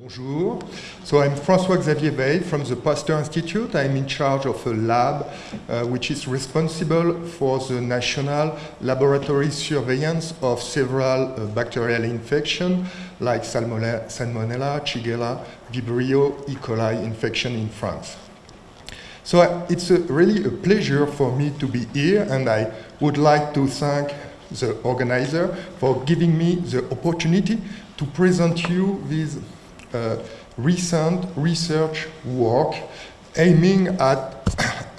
Bonjour. So I'm François-Xavier Weil from the Pasteur Institute. I'm in charge of a lab uh, which is responsible for the national laboratory surveillance of several uh, bacterial infections like Salmonella, Shigella, Vibrio, E. coli infection in France. So uh, it's a, really a pleasure for me to be here and I would like to thank the organizer for giving me the opportunity to present you with uh, recent research work aiming at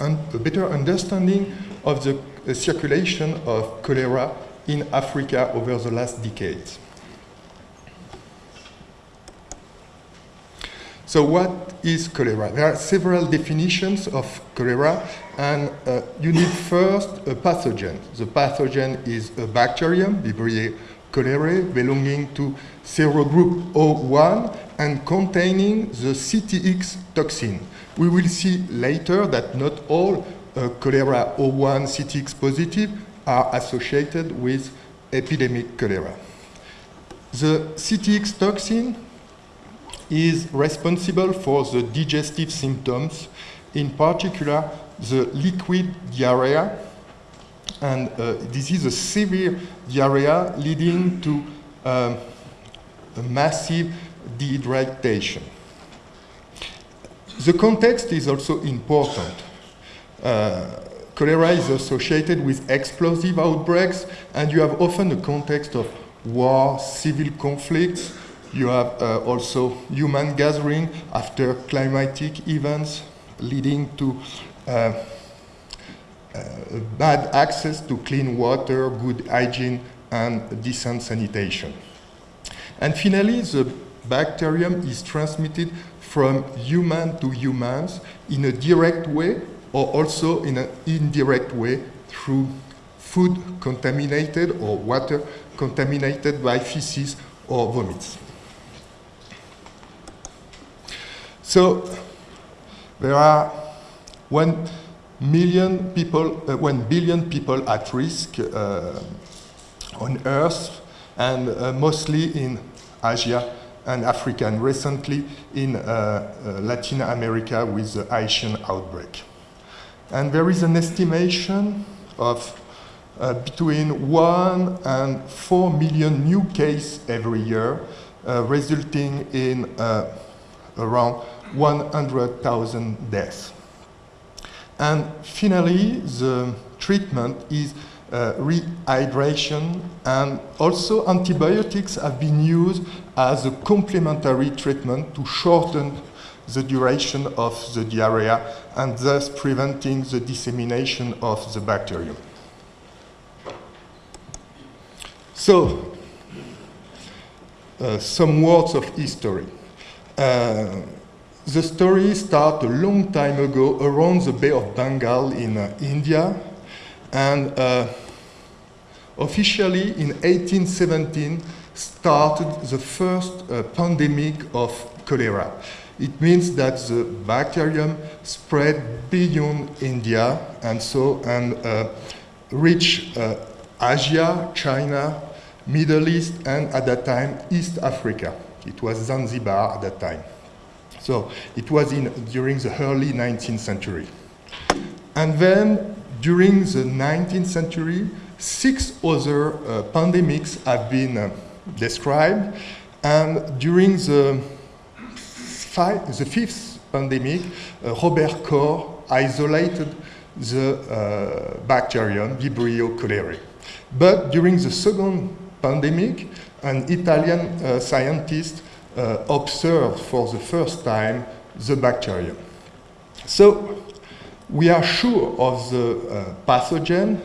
a better understanding of the uh, circulation of cholera in Africa over the last decades. So what is cholera? There are several definitions of cholera, and uh, you need first a pathogen. The pathogen is a bacterium, Vibrio cholerae, belonging to serogroup O1 and containing the CTX toxin. We will see later that not all uh, cholera O1 CTX positive are associated with epidemic cholera. The CTX toxin is responsible for the digestive symptoms, in particular the liquid diarrhea, and uh, this is a severe diarrhea leading to uh, a massive dehydration. The context is also important. Uh, cholera is associated with explosive outbreaks, and you have often a context of war, civil conflicts, you have uh, also human gathering after climatic events leading to uh, Uh, bad access to clean water, good hygiene, and decent sanitation. And finally, the bacterium is transmitted from human to humans in a direct way or also in an indirect way through food contaminated or water contaminated by feces or vomits. So there are one million people, uh, one billion people at risk uh, on Earth, and uh, mostly in Asia and Africa, and recently in uh, uh, Latin America with the Haitian outbreak. And there is an estimation of uh, between one and four million new cases every year, resulting in around 100,000 deaths. And finally, the treatment is uh, rehydration and also antibiotics have been used as a complementary treatment to shorten the duration of the diarrhea and thus preventing the dissemination of the bacterium. So, uh, some words of history. Uh, the story started a long time ago around the Bay of Bengal in uh, India, and uh, officially in 1817 started the first uh, pandemic of cholera. It means that the bacterium spread beyond India and so and uh, reached uh, Asia, China, Middle East, and at that time East Africa. It was Zanzibar at that time. So it was in, during the early 19th century. And then during the 19th century, six other uh, pandemics have been uh, described. And during the, the fifth pandemic, uh, Robert Koch isolated the uh, bacterium Vibrio cholerae. But during the second pandemic, an Italian uh, scientist uh, observed for the first time the bacterium. So we are sure of the uh, pathogen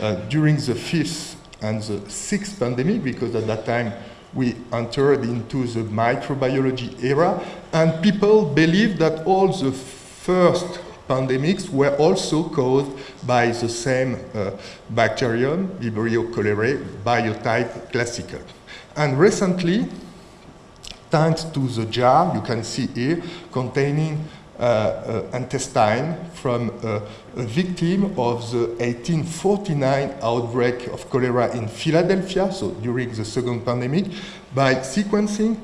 uh, during the fifth and the sixth pandemic because at that time we entered into the microbiology era and people believe that all the first pandemics were also caused by the same uh, bacterium, Vibrio cholerae, biotype classical. And recently, thanks to the jar you can see here containing uh, uh, intestine from uh, a victim of the 1849 outbreak of cholera in Philadelphia, so during the second pandemic, by sequencing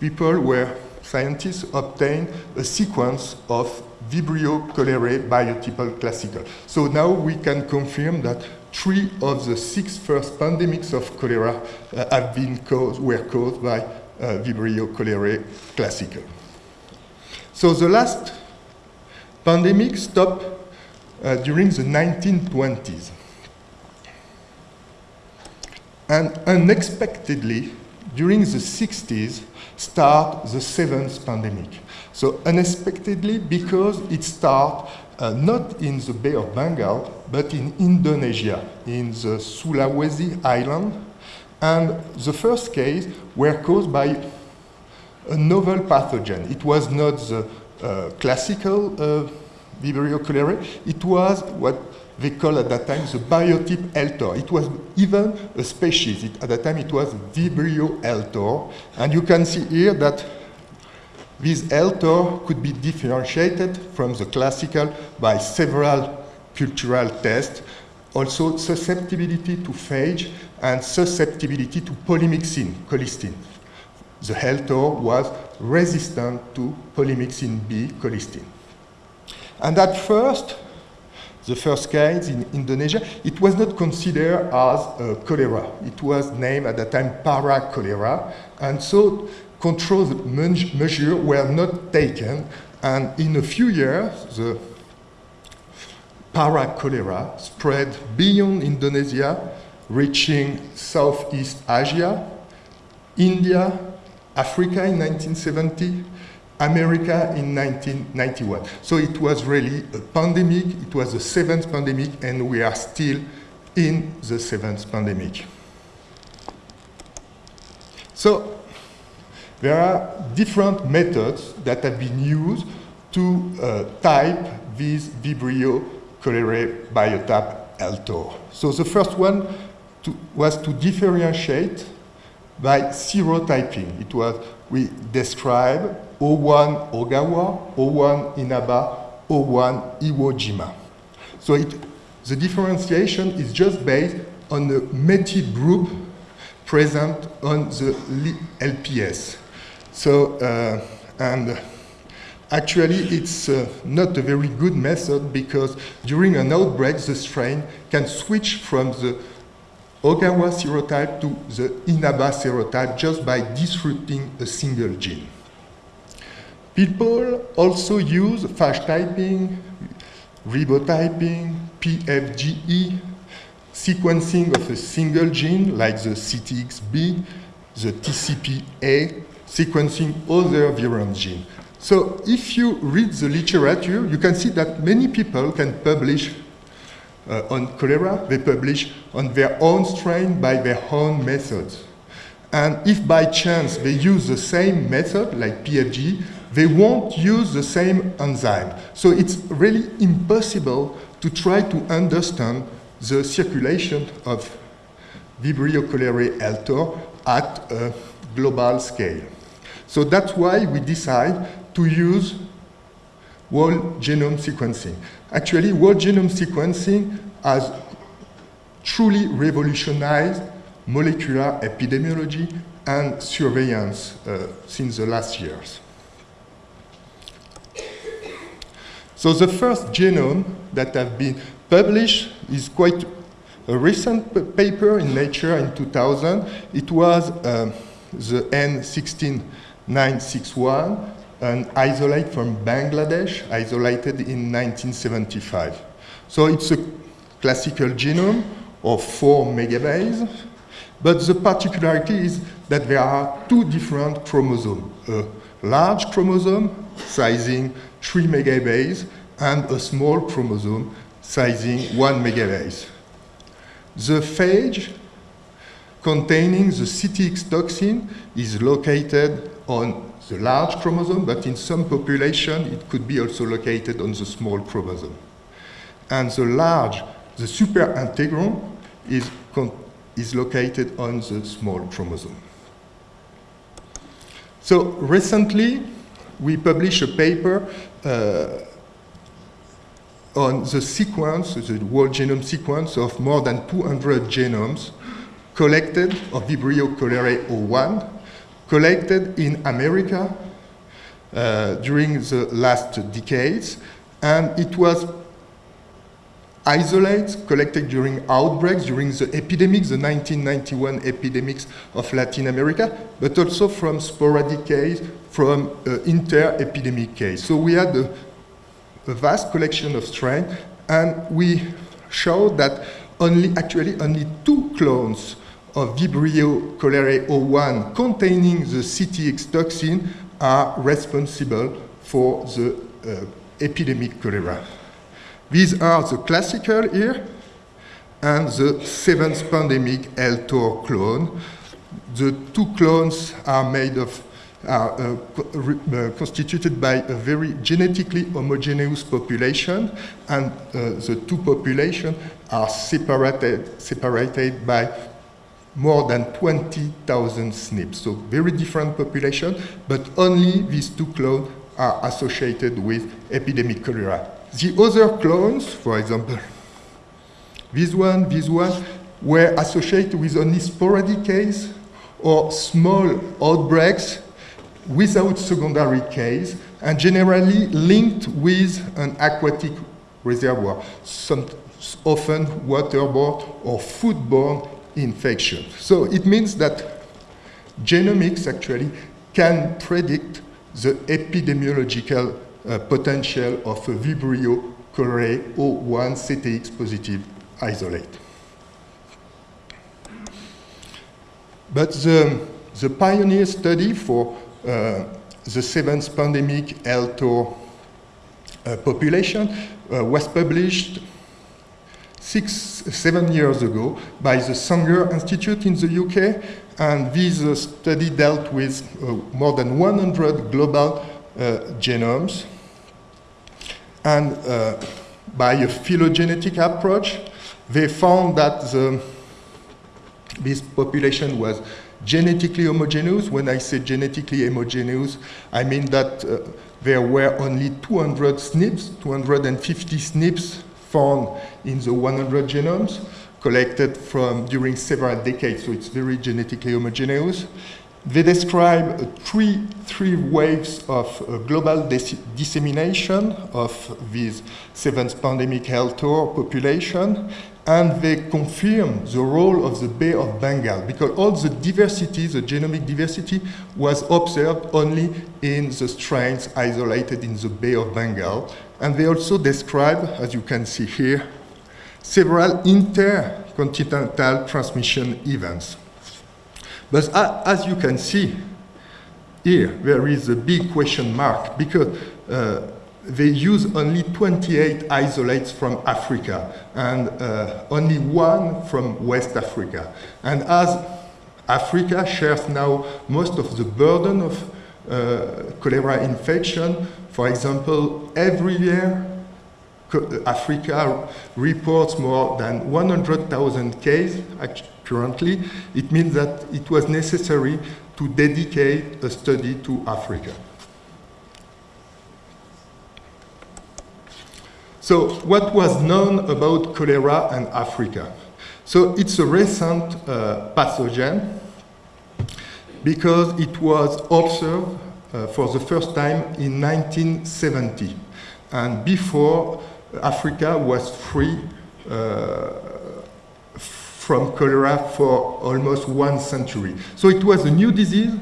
people were scientists obtained a sequence of Vibrio cholerae biotypal classical. So now we can confirm that three of the six first pandemics of cholera uh, have been caused, were caused by uh, Vibrio cholerae classical. So the last pandemic stopped uh, during the 1920s. And unexpectedly, during the 60s, start the seventh pandemic. So unexpectedly, because it started uh, not in the Bay of Bengal, but in Indonesia, in the Sulawesi island. And the first case were caused by a novel pathogen. It was not the uh, classical uh, Vibrio cholerae, it was what they call at that time the biotype Eltor. It was even a species. It, at that time it was Vibrio Eltor. And you can see here that this Eltor could be differentiated from the classical by several cultural tests. Also susceptibility to phage and susceptibility to polymyxin, colistin. The Eltor was resistant to polymyxin B, colistin. And at first, the first case in Indonesia, it was not considered as uh, cholera. It was named at that time para-cholera. And so control measures were not taken. And in a few years, the para-cholera spread beyond Indonesia, reaching Southeast Asia, India, Africa in 1970, America in 1991. So it was really a pandemic, it was the seventh pandemic, and we are still in the seventh pandemic. So there are different methods that have been used to uh, type this Vibrio cholerae biotype Eltor. So the first one to, was to differentiate by serotyping. It was, we describe O1 Ogawa, O1 Inaba, O1 Iwo Jima. So it, the differentiation is just based on the METI group present on the LPS. So, uh, and actually it's uh, not a very good method because during an outbreak the strain can switch from the Okawa serotype to the Inaba serotype just by disrupting a single gene. People also use phage typing, ribotyping, PFGE, sequencing of a single gene like the CTXB, the TCPA, sequencing other virulent genes. So if you read the literature, you can see that many people can publish uh, on cholera, they publish on their own strain by their own methods. And if by chance they use the same method, like PFG, they won't use the same enzyme. So it's really impossible to try to understand the circulation of Vibrio cholerae Eltor at a global scale. So that's why we decide to use whole genome sequencing. Actually, whole genome sequencing has truly revolutionized molecular epidemiology and surveillance uh, since the last years. So the first genome that have been published is quite a recent paper in Nature in 2000. It was uh, the N16961, an isolate from Bangladesh, isolated in 1975. So it's a classical genome of four megabase, but the particularity is that there are two different chromosomes, a large chromosome sizing 3 megabase and a small chromosome sizing 1 megabase. The phage containing the CTX toxin is located on the large chromosome, but in some population it could be also located on the small chromosome. And the large, the superintegron, is, is located on the small chromosome. So recently, we published a paper uh, on the sequence, the whole genome sequence of more than 200 genomes collected of Vibrio cholerae 01 collected in America uh, during the last decades, and it was isolated, collected during outbreaks, during the epidemics, the 1991 epidemics of Latin America, but also from sporadic cases, from uh, inter-epidemic cases. So we had a, a vast collection of strains, and we showed that only, actually, only two clones of Vibrio cholerae 01 containing the CTX toxin are responsible for the uh, epidemic cholera. These are the classical here and the seventh pandemic LTOR clone. The two clones are made of are uh, uh, constituted by a very genetically homogeneous population, and uh, the two populations are separated, separated by more than 20,000 SNPs. So very different population, but only these two clones are associated with epidemic cholera. The other clones, for example, this one, this one, were associated with only sporadic case or small outbreaks without secondary case and generally linked with an aquatic reservoir, some, often waterborne or foodborne infection. So it means that genomics actually can predict the epidemiological uh, potential of a Vibrio cholerae O1 CTX positive isolate. But the, the pioneer study for uh, the seventh pandemic LTOR uh, population uh, was published six, seven years ago by the Sanger Institute in the UK, and this uh, study dealt with uh, more than 100 global uh, genomes. And uh, by a phylogenetic approach, they found that the, this population was genetically homogeneous. When I say genetically homogeneous, I mean that uh, there were only 200 SNPs, 250 SNPs found in the 100 genomes collected from during several decades, so it's very genetically homogeneous. They describe three, three waves of uh, global dissemination of this seventh pandemic health tour population, and they confirm the role of the Bay of Bengal, because all the diversity, the genomic diversity, was observed only in the strains isolated in the Bay of Bengal. And they also describe, as you can see here, several intercontinental transmission events. But as you can see here, there is a big question mark because uh, they use only 28 isolates from Africa and uh, only one from West Africa. And as Africa shares now most of the burden of uh, cholera infection, for example, every year Africa reports more than 100,000 cases currently, it means that it was necessary to dedicate a study to Africa. So what was known about cholera and Africa? So it's a recent uh, pathogen because it was observed for the first time in 1970. And before, Africa was free uh, from cholera for almost one century. So it was a new disease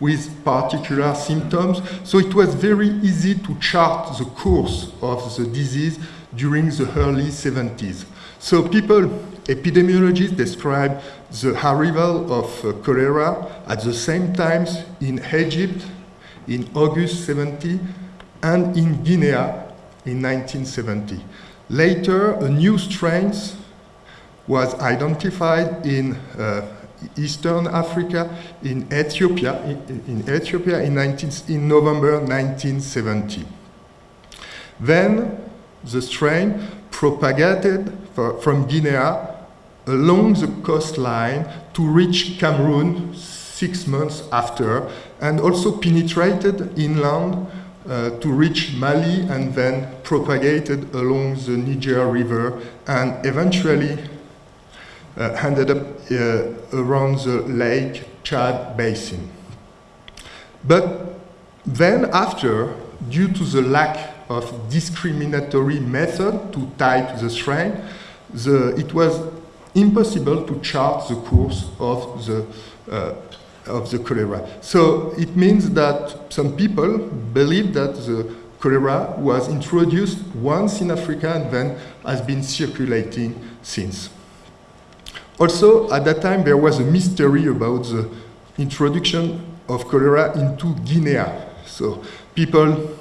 with particular symptoms. So it was very easy to chart the course of the disease during the early 70s. So people, epidemiologists describe the arrival of uh, cholera at the same times in Egypt in August 70 and in Guinea in 1970. Later, a new strain was identified in uh, Eastern Africa, in Ethiopia, in, in Ethiopia in, 19, in November 1970. Then the strain propagated for, from Guinea along the coastline to reach Cameroon six months after, and also penetrated inland uh, to reach Mali and then propagated along the Niger River and eventually uh, ended up uh, around the Lake Chad Basin. But then after, due to the lack of discriminatory method to type the strain, the, it was impossible to chart the course of the, uh, of the cholera. So it means that some people believe that the cholera was introduced once in Africa and then has been circulating since. Also, at that time, there was a mystery about the introduction of cholera into Guinea. So people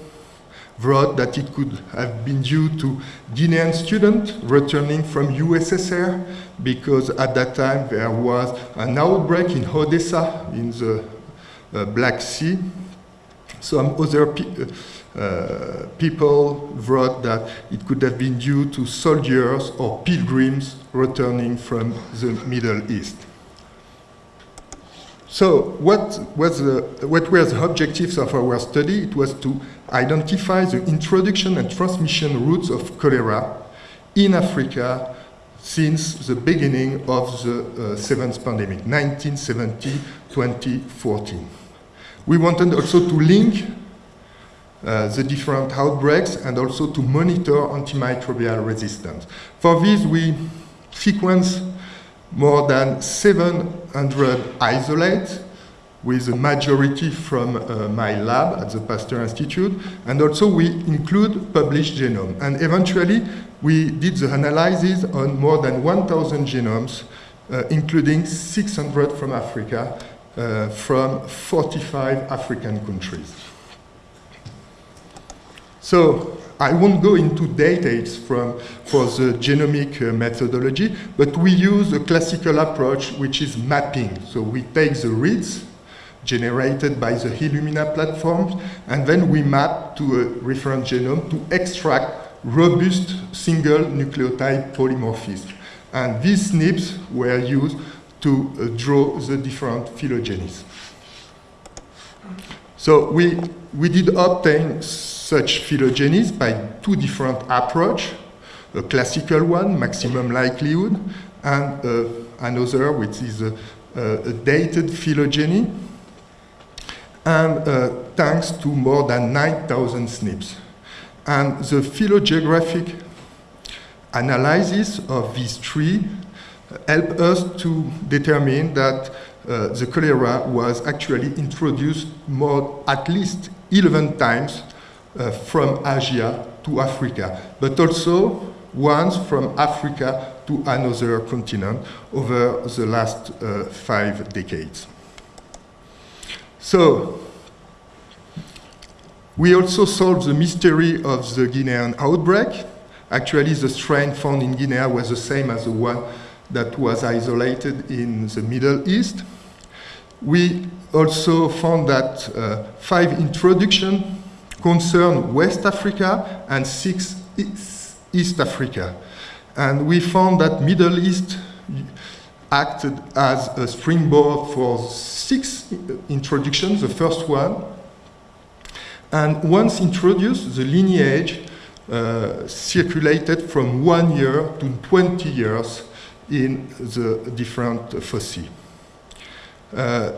wrote that it could have been due to Guinean students returning from USSR because at that time there was an outbreak in Odessa in the uh, Black Sea. Some other pe uh, people wrote that it could have been due to soldiers or pilgrims returning from the Middle East. So what, was the, what were the objectives of our study? It was to identify the introduction and transmission routes of cholera in Africa since the beginning of the uh, seventh pandemic, 1970-2014. We wanted also to link uh, the different outbreaks and also to monitor antimicrobial resistance. For this, we sequenced more than 700 isolates with a majority from uh, my lab at the Pasteur Institute, and also we include published genome. And eventually, we did the analysis on more than 1,000 genomes, uh, including 600 from Africa, uh, from 45 African countries. So I won't go into details from, for the genomic uh, methodology, but we use a classical approach, which is mapping. So we take the reads generated by the Illumina platform, and then we map to a reference genome to extract robust single nucleotide polymorphism. And these SNPs were used to uh, draw the different phylogenies. So we, we did obtain such phylogenies by two different approaches, a classical one, maximum likelihood, and uh, another which is a, a, dated phylogeny, and uh, thanks to more than 9,000 SNPs. And the phylogeographic analysis of these three help us to determine that uh, the cholera was actually introduced more, at least 11 times uh, from Asia to Africa, but also once from Africa to another continent over the last uh, five decades. So, we also solved the mystery of the Guinean outbreak. Actually, the strain found in Guinea was the same as the one that was isolated in the Middle East. We also found that uh, five introduction concern West Africa and six East Africa. And we found that Middle East acted as a springboard for six introductions, the first one. And once introduced, the lineage uh, circulated from one year to 20 years in the different foci. Uh,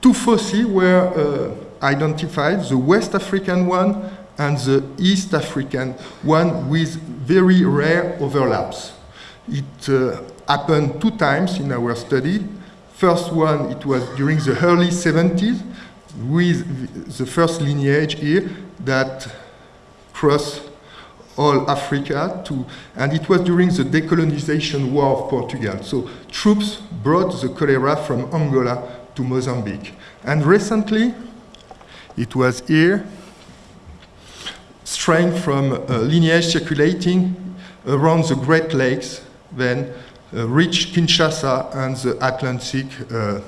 two foci were uh, identified the West African one and the East African one with very rare overlaps. It uh, happened two times in our study. First one, it was during the early 70s with the first lineage here that crossed all Africa to, and it was during the decolonization war of Portugal. So troops brought the cholera from Angola to Mozambique. And recently, it was here, strain from uh, lineage circulating around the Great Lakes, then reached Kinshasa and the Atlantic uh,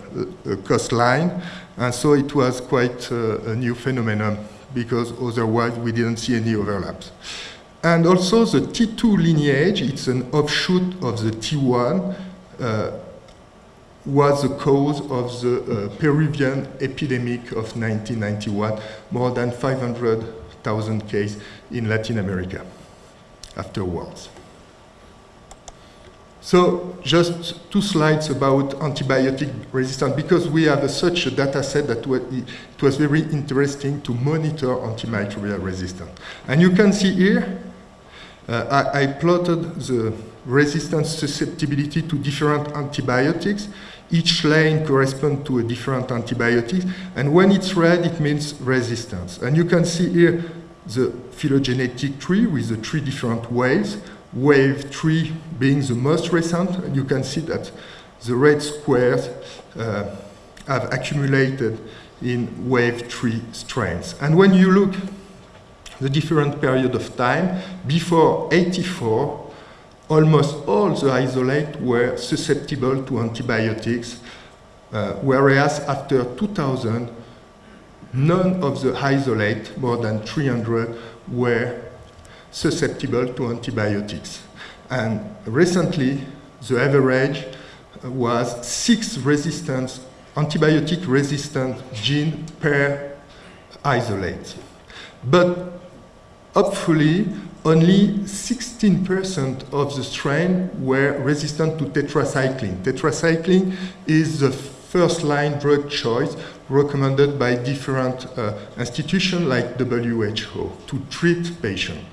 uh coastline. And so it was quite uh, a new phenomenon because otherwise we didn't see any overlaps. And also the T2 lineage, it's an offshoot of the T1, uh, was the cause of the uh, Peruvian epidemic of 1991, more than 500,000 cases in Latin America afterwards. So just two slides about antibiotic resistance, because we have a, such a data set that it was very interesting to monitor antimicrobial resistance. And you can see here, uh, I, I, plotted the resistance susceptibility to different antibiotics. Each lane corresponds to a different antibiotic. And when it's red, it means resistance. And you can see here the phylogenetic tree with the three different waves wave 3 being the most recent, you can see that the red squares uh, have accumulated in wave 3 strains. And when you look the different period of time, before 84, almost all the isolate were susceptible to antibiotics, uh, whereas after 2000, none of the isolate, more than 300, were susceptible to antibiotics. And recently, the average was six resistance, antibiotic resistant gene per isolate. But hopefully, only 16% of the strain were resistant to tetracycline. Tetracycline is the first line drug choice recommended by different uh, institutions like WHO to treat patients.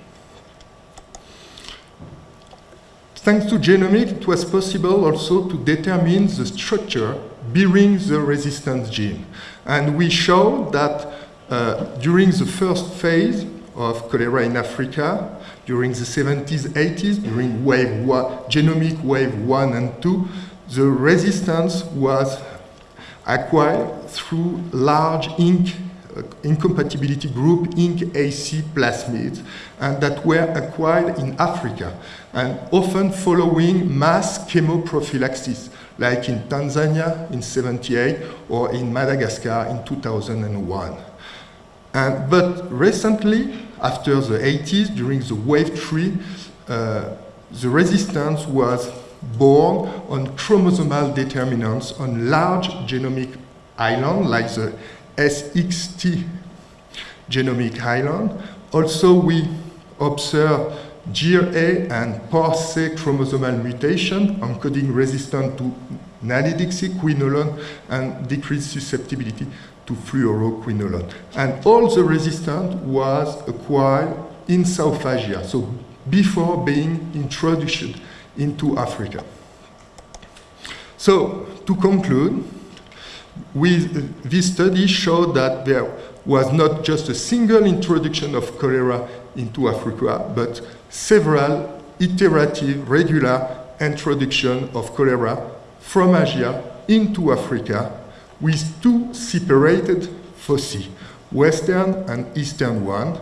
Thanks to genomics, it was possible also to determine the structure bearing the resistance gene. And we showed that uh, during the first phase of cholera in Africa, during the 70s, 80s, during wave one, genomic wave one and two, the resistance was acquired through large ink incompatibility group INC-AC plasmids and that were acquired in Africa and often following mass chemoprophylaxis like in Tanzania in 78 or in Madagascar in 2001. And, but recently, after the 80s, during the wave 3, uh, the resistance was born on chromosomal determinants on large genomic islands like the SXT genomic island. Also, we observe GRA and PARC chromosomal mutation encoding resistance to nalidixiquinolone and decreased susceptibility to fluoroquinolone. And all the resistance was acquired in South Asia, so before being introduced into Africa. So, to conclude, with this study showed that there was not just a single introduction of cholera into Africa, but several iterative, regular introduction of cholera from Asia into Africa with two separated foci, Western and Eastern one.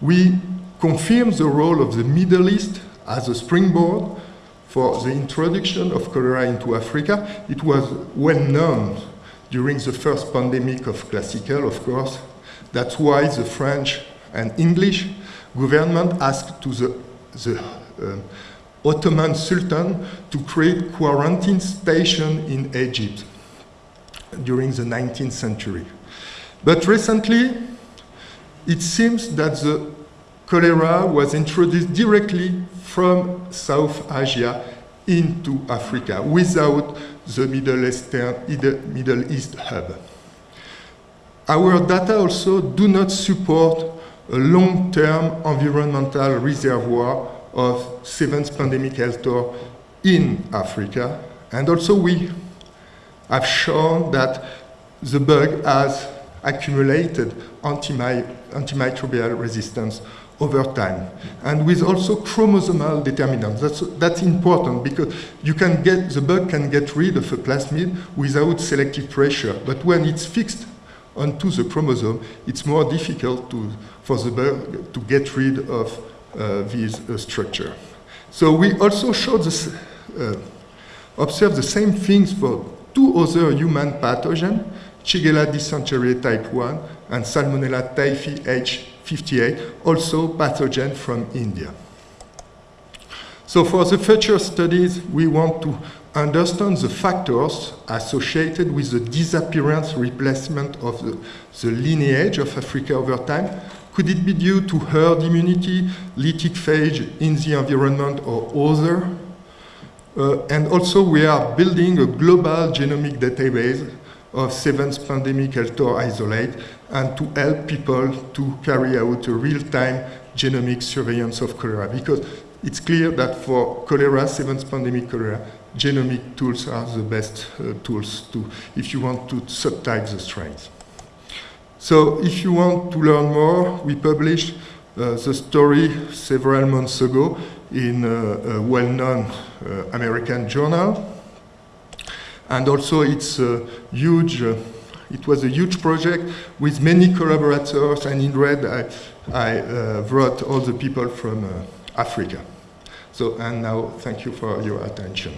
We confirm the role of the Middle East as a springboard for the introduction of cholera into Africa. It was well known during the first pandemic of classical, of course. That's why the French and English government asked to the, the uh, Ottoman Sultan to create quarantine station in Egypt during the 19th century. But recently, it seems that the cholera was introduced directly from South Asia into Africa without the Middle, Eastern, Middle East hub. Our data also do not support a long-term environmental reservoir of seventh pandemic Eltor in Africa. And also we have shown that the bug has accumulated antimicrobial resistance over time. And with also chromosomal determinants. That's, that's important because you can get, the bug can get rid of a plasmid without selective pressure. But when it's fixed onto the chromosome, it's more difficult to, for the bug to get rid of uh, this uh, structure. So we also showed this, uh, observed the same things for two other human pathogens, Shigella dysentery type 1 and Salmonella typhi H58, also pathogen from India. So for the future studies, we want to understand the factors associated with the disappearance replacement of the, the lineage of Africa over time. Could it be due to herd immunity, lytic phage in the environment or other Uh, and also we are building a global genomic database of seven pandemic Altor isolate and to help people to carry out a real-time genomic surveillance of cholera because it's clear that for cholera, seventh pandemic cholera, genomic tools are the best uh, tools to, if you want to subtype the strains. So if you want to learn more, we published uh, the story several months ago in uh, a well-known uh, American journal. And also it's a huge, uh, it was a huge project with many collaborators and in red I, I uh, brought all the people from Africa. So, and now thank you for your attention.